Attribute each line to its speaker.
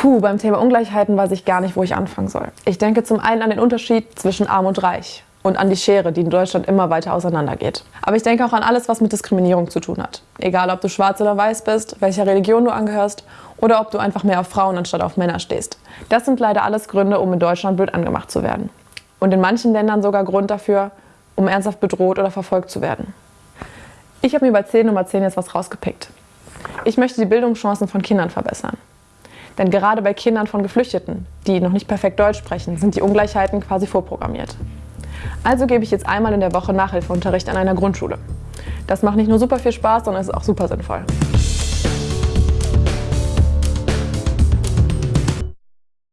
Speaker 1: Puh, beim Thema Ungleichheiten weiß ich gar nicht, wo ich anfangen soll. Ich denke zum einen an den Unterschied zwischen arm und reich und an die Schere, die in Deutschland immer weiter auseinandergeht. Aber ich denke auch an alles, was mit Diskriminierung zu tun hat. Egal, ob du schwarz oder weiß bist, welcher Religion du angehörst oder ob du einfach mehr auf Frauen anstatt auf Männer stehst. Das sind leider alles Gründe, um in Deutschland blöd angemacht zu werden. Und in manchen Ländern sogar Grund dafür, um ernsthaft bedroht oder verfolgt zu werden. Ich habe mir bei 10 Nummer 10 jetzt was rausgepickt. Ich möchte die Bildungschancen von Kindern verbessern. Denn gerade bei Kindern von Geflüchteten, die noch nicht perfekt Deutsch sprechen, sind die Ungleichheiten quasi vorprogrammiert. Also gebe ich jetzt einmal in der Woche Nachhilfeunterricht an einer Grundschule. Das macht nicht nur super viel Spaß, sondern ist auch super sinnvoll.